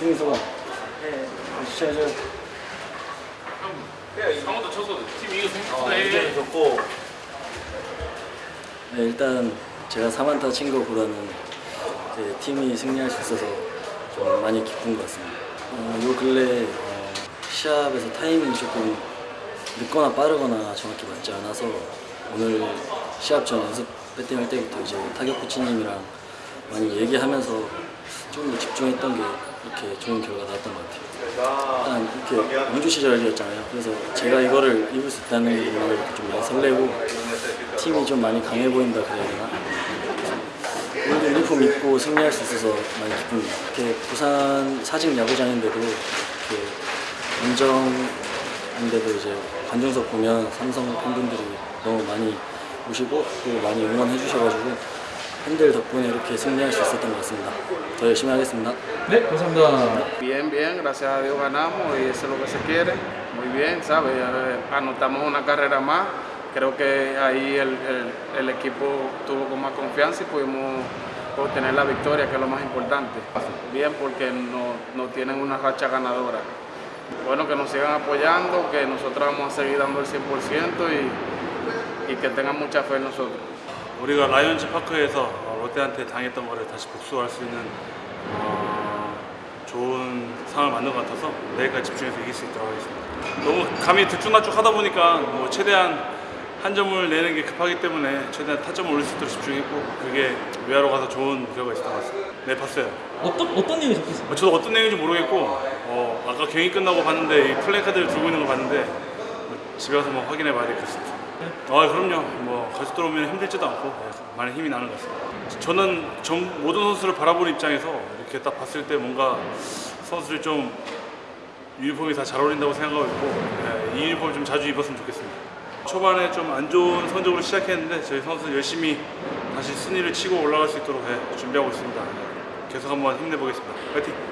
승리 소감. 네. 시청해줘요. 형 강원도 쳐서 팀 어, 생각보다 의견이 좋고. 네, 일단 제가 4만타 친 거보다는 이제 팀이 승리할 수 있어서 좀 많이 기쁜 것 같습니다. 어, 요 근래 어, 시합에서 타이밍이 조금 늦거나 빠르거나 정확히 맞지 않아서 오늘 시합 전 연습 배팅할 때부터 이제 타격 코치님이랑 많이 얘기하면서 좀더 집중했던 게 이렇게 좋은 결과 나왔던 것 같아요. 일단 이렇게 원주 시절이었잖아요. 그래서 제가 이거를 입을 수 있다는 것만으로 좀 많이 설레고 팀이 좀 많이 강해 보인다 그래야 되나? 오늘도 유니폼 입고 승리할 수 있어서 많이 기쁩니다. 이렇게 부산 사직 야구장인데도 이렇게 원정인데도 이제 관중석 보면 삼성 팬분들이 너무 많이 오시고 또 많이 응원해 주셔가지고 팬들 덕분에 이렇게 승리할 수 있었던 것 같습니다. 더 열심히 하겠습니다. 네, 감사합니다. Bien, bien, gracias a Dios ganamos y eso es lo que se quiere. Muy bien, ¿sabes? Eh, Anotamos una carrera más. Creo que ahí el, el- el equipo tuvo con más confianza y pudimos obtener la victoria, que es lo más importante. Bien, porque no, no tienen una racha ganadora. Bueno, que nos sigan apoyando, que nosotros vamos a seguir dando el 100% y, y que tengan mucha fe en nosotros. 우리가 라이온즈 파크에서 어, 롯데한테 당했던 거를 다시 복수할 수 있는 어, 좋은 상황을 만든 것 같아서 내일까지 집중해서 이길 수 있도록 하겠습니다. 너무 감이 들쭉날쭉 하다 보니까 뭐 최대한 한 점을 내는 게 급하기 때문에 최대한 타점을 올릴 수 있도록 집중했고 그게 외야로 가서 좋은 결과가 있었던 것 같습니다. 네 봤어요. 어떤 어떤 내용이 적혔어요? 어, 저도 어떤 내용인지 모르겠고 어, 아까 경기 끝나고 봤는데 이 플레이 카드를 들고 있는 거 봤는데 뭐 집에 가서 뭐 확인해 봐야 될 것 같습니다. 아 그럼요. 뭐 가족들 오면 힘들지도 않고 네, 많이 힘이 나는 것 같습니다. 저는 전 모든 선수를 바라보는 입장에서 이렇게 딱 봤을 때 뭔가 선수들이 좀 유니폼이 다 잘 어울린다고 생각하고 있고 네, 이 유니폼 좀 자주 입었으면 좋겠습니다. 초반에 좀 안 좋은 성적으로 시작했는데 저희 선수 열심히 다시 순위를 치고 올라갈 수 있도록 네, 준비하고 있습니다. 계속 한번 힘내보겠습니다. 파이팅!